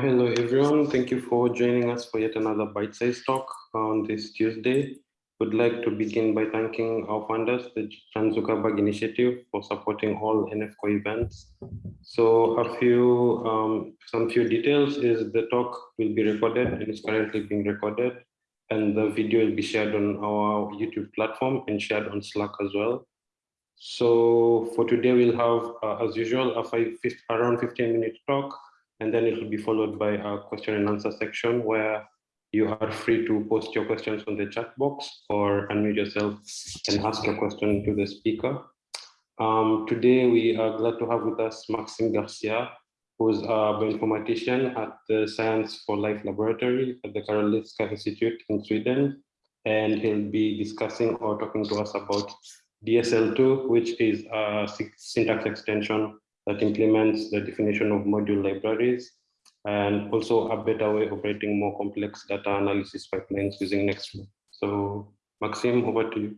hello everyone. Thank you for joining us for yet another bite-sized talk on this Tuesday. Would like to begin by thanking our funders, the Chan Zuckerberg Initiative, for supporting all NF Core events. So a few, um, some few details is the talk will be recorded and is currently being recorded, and the video will be shared on our YouTube platform and shared on Slack as well. So for today, we'll have, uh, as usual, a five, around 15 minute talk and then it will be followed by a question and answer section where you are free to post your questions on the chat box or unmute yourself and ask your question to the speaker. Um, today, we are glad to have with us Maxime Garcia, who's a bioinformatician at the Science for Life Laboratory at the Karolinska Institute in Sweden. And he'll be discussing or talking to us about DSL2, which is a syntax extension that implements the definition of module libraries and also a better way of operating more complex data analysis pipelines using Nextflow. So Maxime, over to you.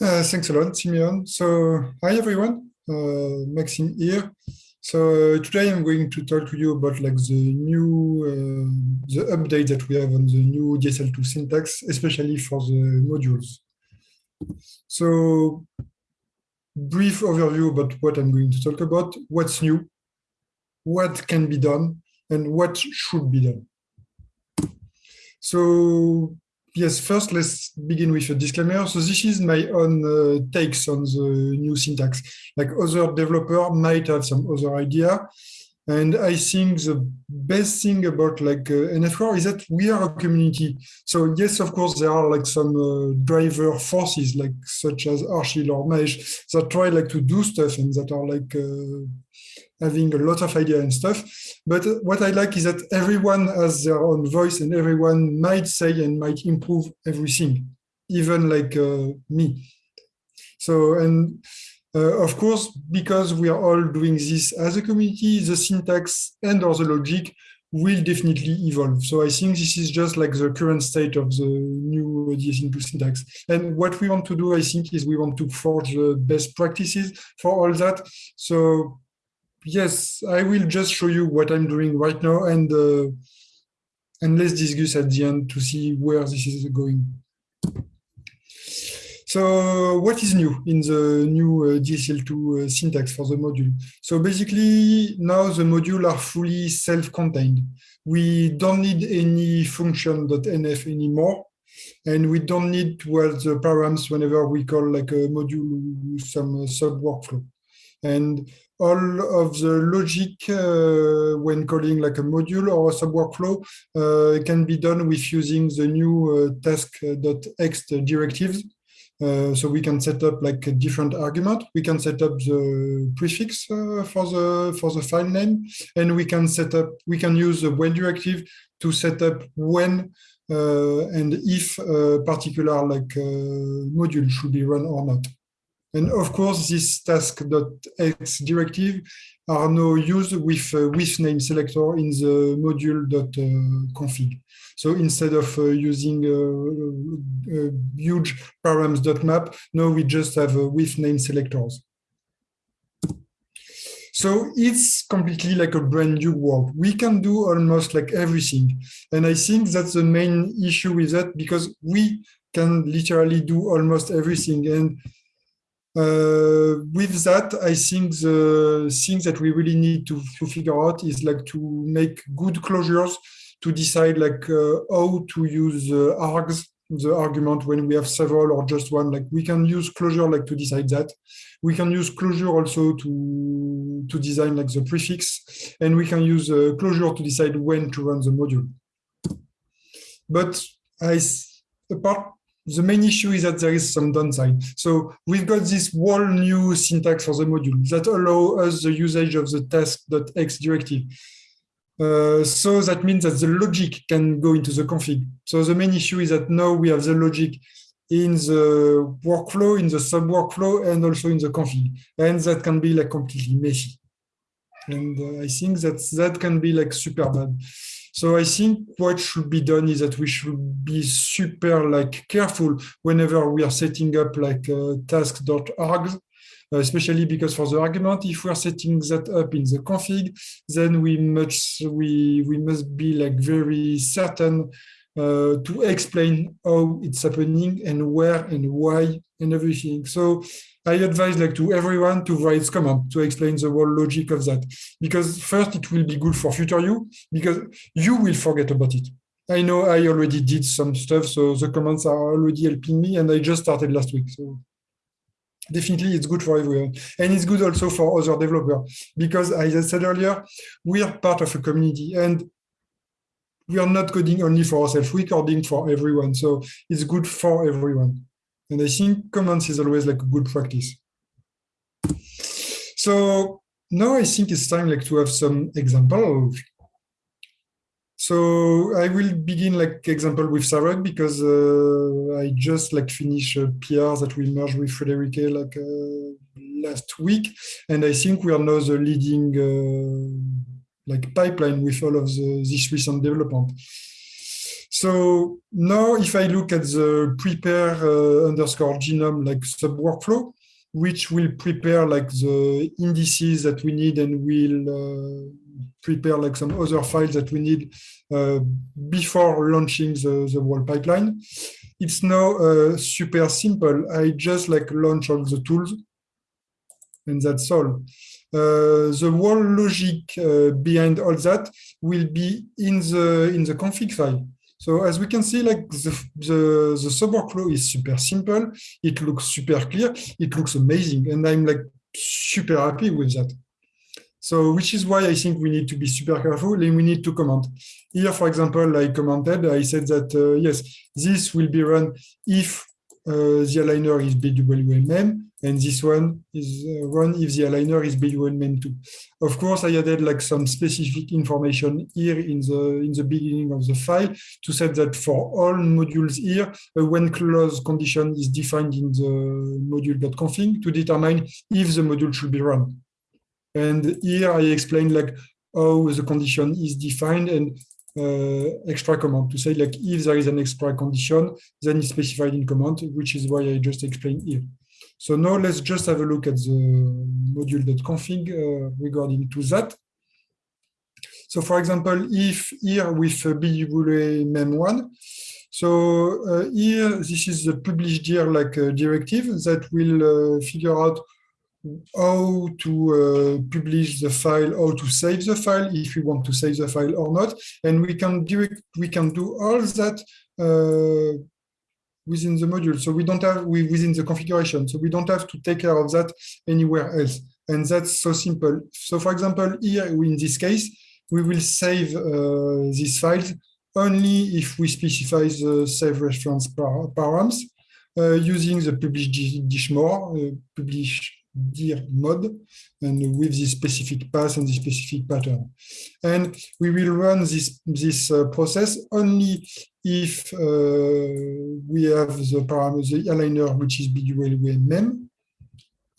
Uh, thanks a lot, Simeon. So hi everyone, uh, Maxime here. So uh, today I'm going to talk to you about like the new, uh, the update that we have on the new DSL2 syntax, especially for the modules. So brief overview about what I'm going to talk about, what's new, what can be done, and what should be done. So yes, first let's begin with a disclaimer. So this is my own uh, takes on the new syntax. Like other developer might have some other idea, and I think the best thing about like uh, NF Core is that we are a community. So yes, of course, there are like some uh, driver forces, like such as Harshil or Mesh, that try like to do stuff and that are like uh, having a lot of idea and stuff. But what I like is that everyone has their own voice and everyone might say and might improve everything, even like uh, me. So, and uh, of course, because we are all doing this as a community, the syntax and or the logic will definitely evolve. So I think this is just like the current state of the new DSL2 syntax. And what we want to do, I think, is we want to forge the best practices for all that. So yes, I will just show you what I'm doing right now and uh, and let's discuss at the end to see where this is going. So what is new in the new uh, DSL2 uh, syntax for the module? So basically now the module are fully self-contained. We don't need any function.nf anymore. And we don't need to add the params whenever we call like a module some uh, sub workflow. And all of the logic uh, when calling like a module or a sub workflow uh, can be done with using the new uh, task.ext directives uh, so we can set up like a different argument. We can set up the prefix uh, for the for the file name, and we can set up we can use the when directive to set up when uh, and if a particular like uh, module should be run or not. And of course, this task.ext directive are now used with uh, with name selector in the module.config. So instead of uh, using a, a huge params.map, now we just have uh, with name selectors. So it's completely like a brand new world. We can do almost like everything. And I think that's the main issue with that because we can literally do almost everything. And uh, with that, I think the thing that we really need to, to figure out is like to make good closures to decide like uh, how to use uh, args, the argument when we have several or just one, like we can use closure like to decide that. We can use closure also to, to design like the prefix, and we can use uh, closure to decide when to run the module. But I, apart the main issue is that there is some downside. So we've got this whole new syntax for the module that allow us the usage of the task.ext directive. Uh, so that means that the logic can go into the config. So the main issue is that now we have the logic in the workflow, in the sub workflow, and also in the config. And that can be like completely messy. And uh, I think that that can be like super bad. So I think what should be done is that we should be super like careful whenever we are setting up like uh, task.args uh, especially because for the argument, if we're setting that up in the config, then we must we we must be like very certain uh, to explain how it's happening and where and why and everything. So I advise like to everyone to write comment to explain the whole logic of that. Because first it will be good for future you, because you will forget about it. I know I already did some stuff, so the comments are already helping me and I just started last week. So definitely it's good for everyone. And it's good also for other developers, because as I said earlier, we are part of a community and we are not coding only for ourselves, we're coding for everyone. So it's good for everyone. And I think comments is always like a good practice. So now I think it's time like to have some examples. So I will begin like example with Sarek because uh, I just like finish a PR that we merged with Friederike like uh, last week. And I think we are now the leading uh, like pipeline with all of the, this recent development. So now if I look at the prepare uh, underscore genome like sub workflow, which will prepare like the indices that we need and will uh, prepare like some other files that we need uh, before launching the, the whole pipeline. It's now uh, super simple. I just like launch all the tools and that's all. Uh, the whole logic uh, behind all that will be in the in the config file. So as we can see, like the, the, the sub workflow is super simple. It looks super clear. It looks amazing. And I'm like super happy with that. So which is why I think we need to be super careful and we need to comment. Here, for example, I commented, I said that, uh, yes, this will be run if the aligner is BWA mem, and this one is uh, run if the aligner is BWA mem2. Of course, I added like some specific information here in the in the beginning of the file to say that for all modules here, a when clause condition is defined in the module.config to determine if the module should be run. And here I explain like how the condition is defined and uh, extra command to say like if there is an extra condition, then it's specified in command, which is why I just explained here. So now let's just have a look at the module.config uh, regarding to that. So for example, if here with uh, BWA mem1, so uh, here this is the published here like uh, directive that will uh, figure out how to uh, publish the file, how to save the file, if we want to save the file or not. And we can direct, we can do all that uh, within the module. So we don't have we, within the configuration. So we don't have to take care of that anywhere else. And that's so simple. So for example, here in this case, we will save uh, these files only if we specify the save reference par params uh, using the publish dishmore, uh, publish dir mode and with this specific path and this specific pattern. And we will run this, this uh, process only if uh, we have the parameter, the aligner, which is BWA mem,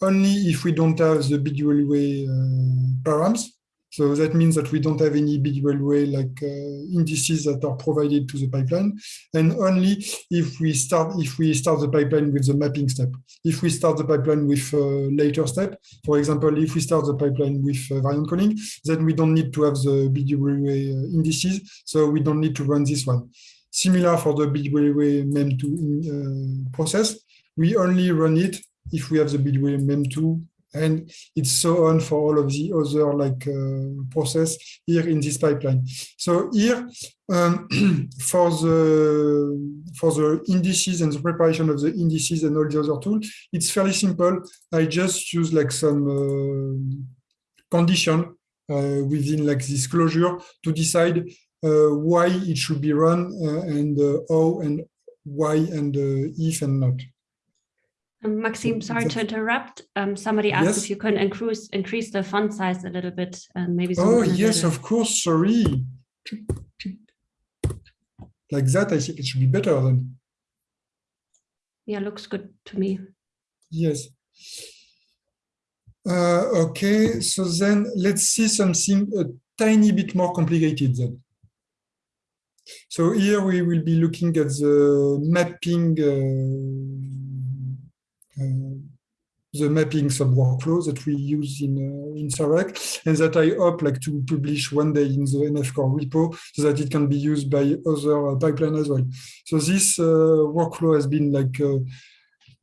only if we don't have the BWA uh, params, so that means that we don't have any BWA like uh, indices that are provided to the pipeline, and only if we start if we start the pipeline with the mapping step. If we start the pipeline with a uh, later step, for example, if we start the pipeline with uh, variant calling, then we don't need to have the BWA uh, indices, so we don't need to run this one. Similar for the BWA mem2 uh, process, we only run it if we have the BWA mem2 and it's so on for all of the other like uh, process here in this pipeline. So here um, for the for the indices and the preparation of the indices and all the other tools, it's fairly simple. I just use like some uh, condition uh, within like this closure to decide uh, why it should be run uh, and uh, how and why and if and not. Um, Maxime, sorry to interrupt. Um, somebody asked yes. if you can increase increase the font size a little bit and maybe. Oh yes, of course. Sorry. Like that, I think it should be better then. Yeah, looks good to me. Yes. Uh, okay, so then let's see something a tiny bit more complicated then. So here we will be looking at the mapping uh, the mapping sub workflow that we use in uh, in Sarek, and that I hope like to publish one day in the NF Core repo so that it can be used by other uh, pipeline as well. So this uh, workflow has been like uh,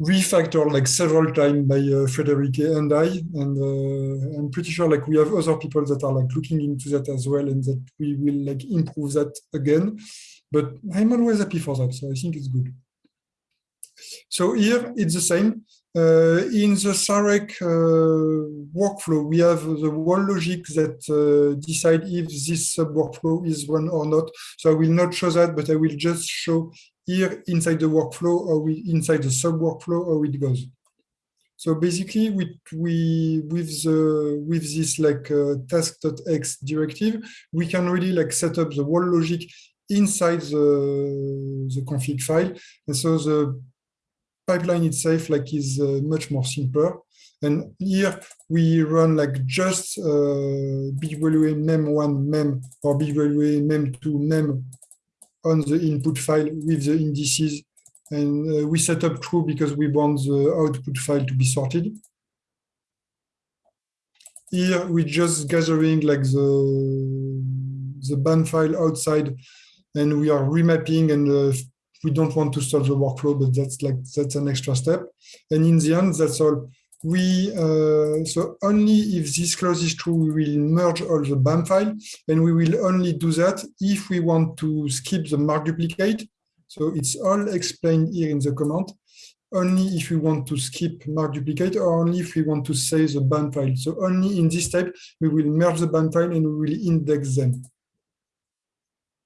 refactored like several times by uh, and I, and uh, I'm pretty sure like we have other people that are like looking into that as well, and that we will like improve that again. But I'm always happy for that, so I think it's good. So here it's the same. Uh, in the Sarek uh, workflow, we have the wall logic that uh, decide if this sub workflow is one or not. So I will not show that, but I will just show here inside the workflow or we, inside the sub workflow how it goes. So basically, we, we with the with this like uh, task.ext directive, we can really like set up the wall logic inside the the config file, and so the pipeline itself like is uh, much more simpler. And here we run like just uh, BWA mem1 mem or BWA mem2 mem on the input file with the indices. And uh, we set up true because we want the output file to be sorted. Here we just gathering like the, the BAM file outside and we are remapping and uh, we don't want to stop the workflow, but that's like that's an extra step. And in the end, that's all. We uh, so only if this clause is true, we will merge all the BAM file, and we will only do that if we want to skip the mark duplicate. So it's all explained here in the command. Only if we want to skip mark duplicate, or only if we want to save the BAM file. So only in this step, we will merge the BAM file and we will index them.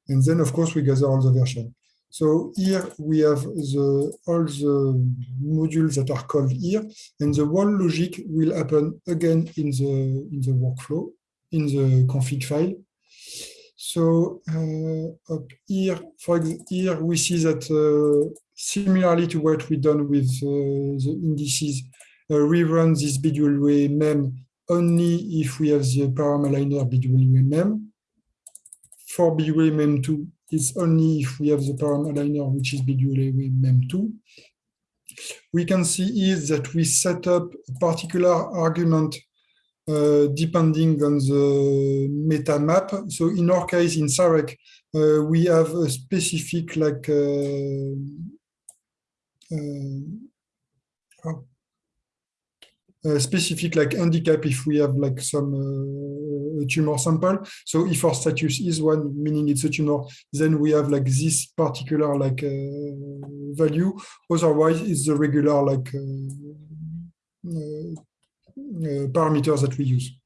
And then, of course, we gather all the version. So here we have the, all the modules that are called here, and the wall logic will happen again in the, in the workflow, in the config file. So uh, up here, for here we see that uh, similarly to what we done with uh, the indices, uh, we run this BWA mem only if we have the param aligner BWA mem. For BWA mem2, it's only if we have the param aligner, which is BWA mem2. We can see is that we set up a particular argument uh, depending on the meta map. So in our case, in Sarek, uh, we have a specific like uh, uh, specific like handicap if we have like some uh, tumor sample. So if our status is one, meaning it's a tumor, then we have like this particular like uh, value. Otherwise, it's the regular like parameters that we use.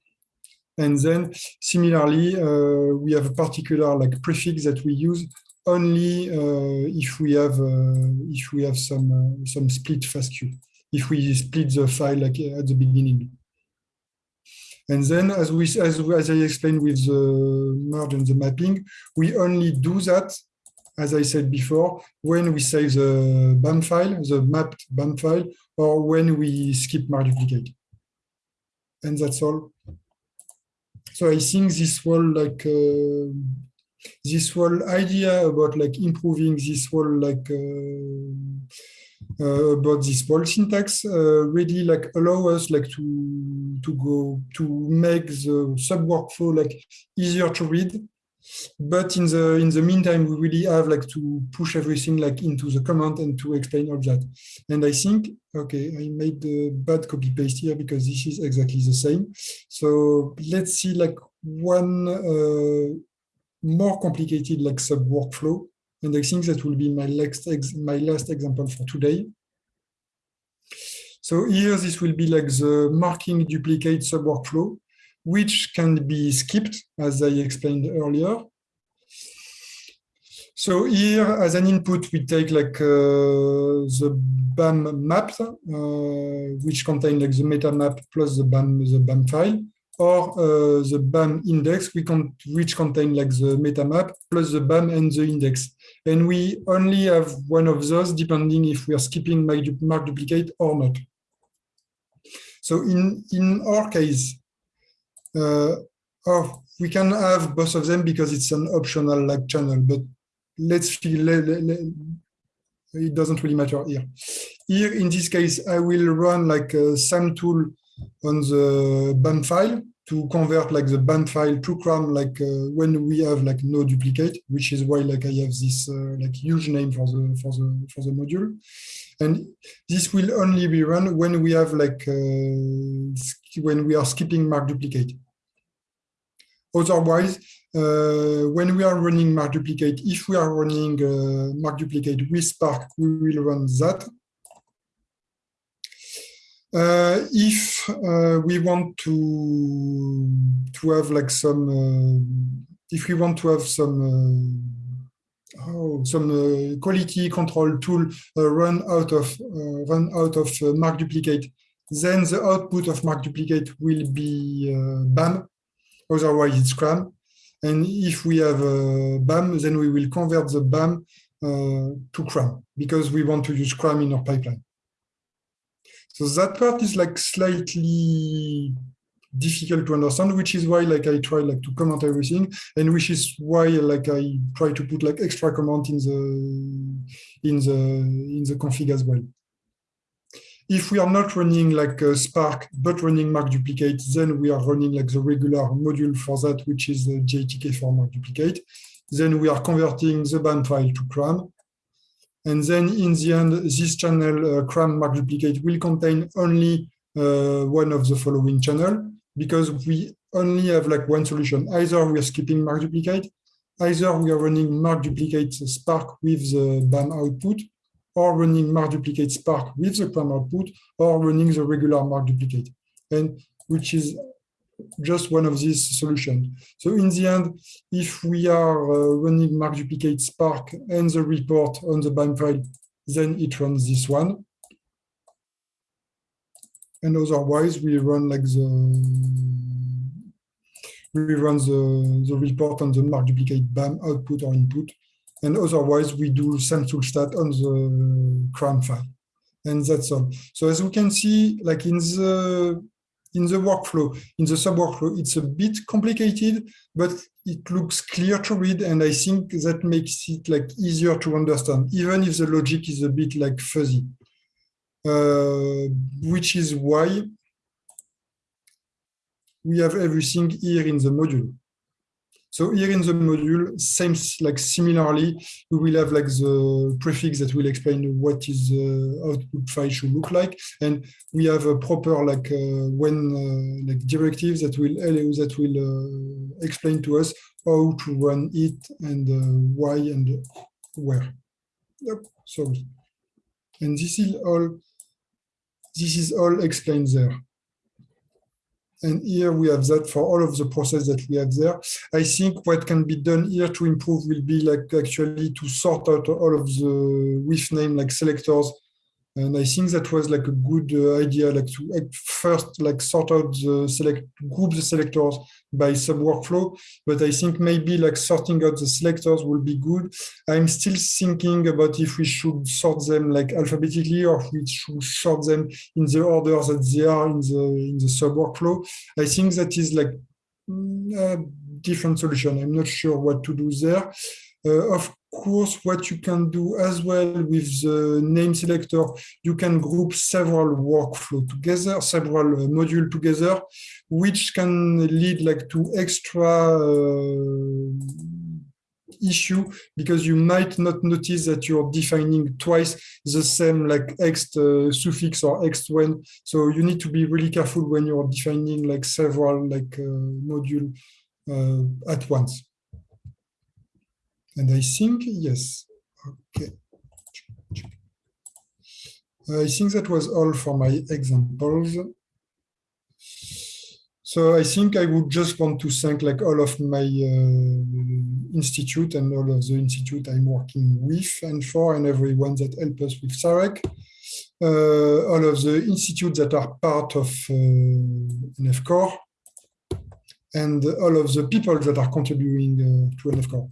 And then similarly, uh, we have a particular like prefix that we use only uh, if we have uh, if we have some some split FASTQ if we split the file like at the beginning. And then, as we as, as I explained with the merge and the mapping, we only do that, as I said before, when we save the BAM file, the mapped BAM file, or when we skip mark duplicate. And that's all. So I think this whole like uh, this whole idea about like improving this whole like uh, about this whole syntax uh, really like allow us like to to go to make the sub workflow like easier to read. But in the in the meantime we really have like to push everything like into the command and to explain all that. And i think okay i made the bad copy paste here because this is exactly the same. So let's see like one uh, more complicated like sub workflow and I think that will be my last, my last example for today. So here, this will be like the marking duplicate sub workflow, which can be skipped, as I explained earlier. So here, as an input, we take like uh, the BAM map, uh, which contain like the meta map plus the BAM, the BAM file or uh, the BAM index, we can, which contain like the meta map plus the BAM and the index. And we only have one of those depending if we are skipping mark duplicate or not. So in, in our case, uh, oh, we can have both of them because it's an optional like channel, but let's feel, it doesn't really matter here. Here, in this case, I will run like a SAM tool on the BAM file to convert like the BAM file to CRAM like uh, when we have like no duplicate, which is why like I have this uh, like huge name for the for the for the module. And this will only be run when we have like uh, when we are skipping mark duplicate. Otherwise, uh, when we are running mark duplicate, if we are running uh, mark duplicate with Spark, we will run that. Uh, if uh, we want to to have like some, uh, if we want to have some oh, some quality control tool run out of run out of mark duplicate, then the output of mark duplicate will be BAM. Otherwise, it's CRAM. And if we have BAM, then we will convert the BAM uh, to CRAM because we want to use CRAM in our pipeline. So that part is like slightly difficult to understand, which is why like I try like to comment everything, and which is why like I try to put like extra comment in the in the in the config as well. If we are not running like Spark, but running mark duplicate, then we are running like the regular module for that, which is the GATK for mark duplicate. Then we are converting the BAM file to CRAM. And then in the end, this channel uh, CRAM mark duplicate will contain only uh, one of the following channel because we only have like one solution. Either we are skipping mark duplicate, either we are running mark duplicate Spark with the BAM output, or running mark duplicate Spark with the CRAM output, or running the regular mark duplicate, and which is just one of these solutions. So in the end, if we are uh, running mark duplicate Spark and the report on the BAM file, then it runs this one. And otherwise, we run like the we run the, the report on the mark duplicate BAM output or input. And otherwise, we do SAM tool stat on the CRAM file. And that's all. So as we can see, like in the in the workflow, in the sub-workflow, it's a bit complicated, but it looks clear to read. And I think that makes it like easier to understand, even if the logic is a bit like fuzzy, uh, which is why we have everything here in the module. So here in the module, same like similarly, we will have like the prefix that will explain what is the output file should look like, and we have a proper like uh, when uh, like directives that will that will uh, explain to us how to run it and uh, why and where. Yep, sorry. And this is all. This is all explained there. And here we have that for all of the process that we have there. I think what can be done here to improve will be like actually to sort out all of the with name like selectors. And I think that was like a good uh, idea, like to first like sort out the select group the selectors by sub workflow. But I think maybe like sorting out the selectors will be good. I'm still thinking about if we should sort them like alphabetically or if we should sort them in the order that they are in the in the sub workflow. I think that is like mm, a different solution. I'm not sure what to do there. Uh, of course, what you can do as well with the name selector, you can group several workflow together, several uh, module together, which can lead like to extra uh, issue because you might not notice that you're defining twice the same like x uh, suffix or x when. So you need to be really careful when you're defining like several like uh, module uh, at once and I think, yes, okay. I think that was all for my examples. So I think I would just want to thank like all of my uh, institute and all of the institute I'm working with and for and everyone that help us with Sarek. Uh, all of the institutes that are part of uh, NF Core and all of the people that are contributing uh, to NF Core.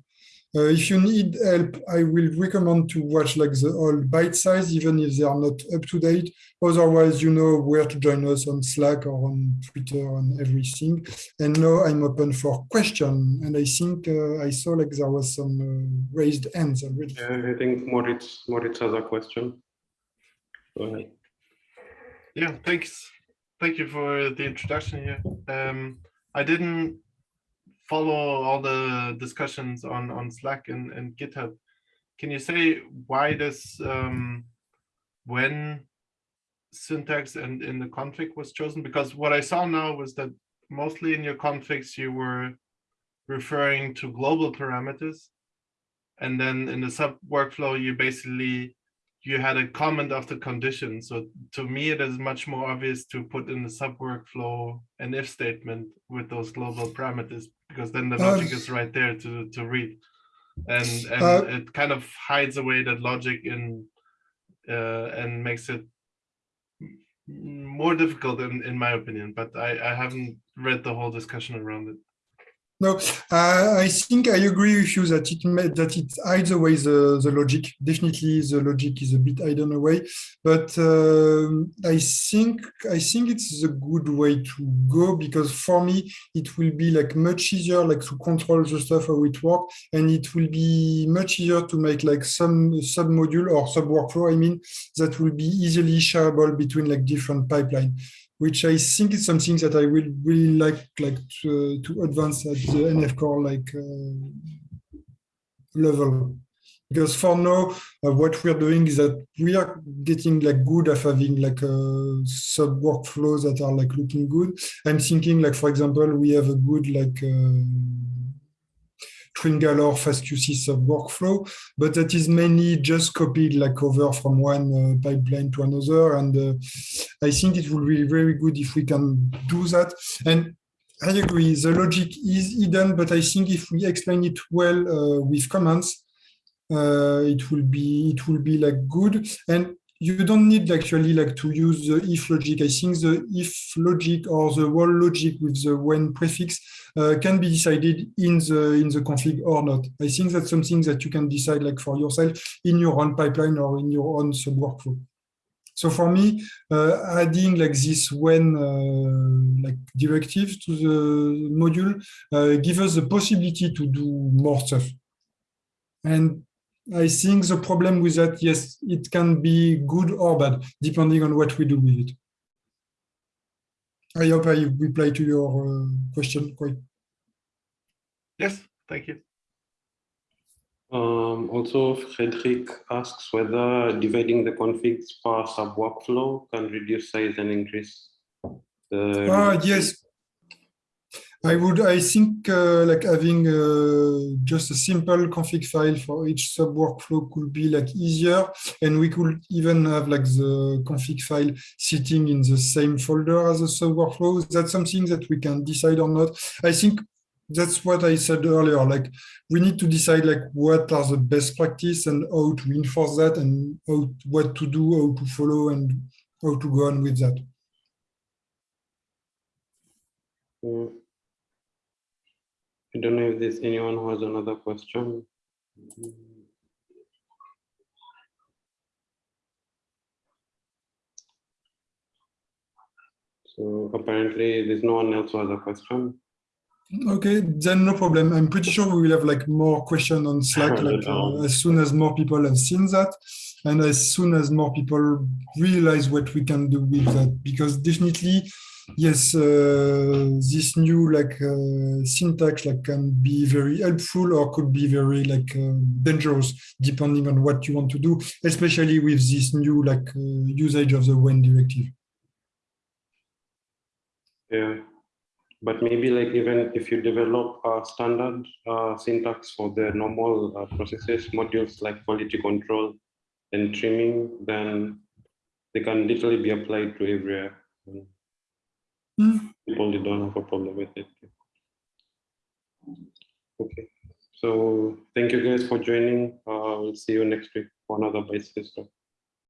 Uh, if you need help, I will recommend to watch like the old bite size, even if they are not up to date. Otherwise, you know where to join us on Slack or on Twitter and everything. And now I'm open for question. And I think uh, I saw like there was some uh, raised hands already. Yeah, I think Moritz, Moritz has a question. Go ahead. Yeah, thanks. Thank you for the introduction here. Um, I didn't follow all the discussions on, on Slack and, and GitHub. Can you say why this um, when syntax and in the config was chosen? Because what I saw now was that mostly in your configs you were referring to global parameters. And then in the sub workflow, you basically you had a comment of the condition. So to me, it is much more obvious to put in the sub workflow an if statement with those global parameters, because then the logic is right there to, to read. And, and Uh, it kind of hides away that logic in uh, and makes it more difficult in, in my opinion, but I, I haven't read the whole discussion around it. No, uh, I think I agree with you that it that it hides away the, the logic. Definitely, the logic is a bit hidden away, but um, I think I think it's a good way to go because for me it will be like much easier like to control the stuff how it works, and it will be much easier to make like some sub module or sub workflow. I mean that will be easily shareable between like different pipeline which I think is something that I will really like like to, to advance at the NF core like uh, level. Because for now, uh, what we're doing is that we are getting like good at having like uh, sub workflows that are like looking good. I'm thinking like, for example, we have a good like uh, TrimGalore FastQC sub workflow, but that is mainly just copied like over from one uh, pipeline to another. And uh, I think it will be very good if we can do that. And I agree, the logic is hidden, but I think if we explain it well uh, with comments, uh, it will be it will be like good. And you don't need actually like to use the if logic. I think the if logic or the wall logic with the when prefix uh, can be decided in the in the config or not. I think that's something that you can decide like for yourself in your own pipeline or in your own sub workflow. So for me, uh, adding like this when uh, like directive to the module uh, give us the possibility to do more stuff. And I think the problem with that, yes, it can be good or bad, depending on what we do with it. I hope I reply to your uh, question quite. Yes, thank you. Um, also, Frederick asks whether dividing the configs per sub workflow can reduce size and increase the. Ah, yes. I would, I think uh, like having uh, just a simple config file for each sub workflow could be like easier. And we could even have like the config file sitting in the same folder as a sub workflow. That's something that we can decide or not. I think that's what I said earlier. Like we need to decide like what are the best practice and how to enforce that and how, what to do, how to follow and how to go on with that. Mm. I don't know if there's anyone who has another question. So apparently there's no one else who has a question. Okay, then no problem. I'm pretty sure we will have like more question on Slack, like uh, as soon as more people have seen that, and as soon as more people realize what we can do with that, because definitely, yes, uh, this new like uh, syntax like can be very helpful or could be very like uh, dangerous depending on what you want to do, especially with this new like usage of the when directive. Yeah, but maybe like even if you develop a standard uh, syntax for the normal uh, processes modules like quality control and trimming, then they can literally be applied to everywhere. Mm. People they don't have a problem with it. Okay, so thank you guys for joining. Uh, we'll see you next week for another Talk.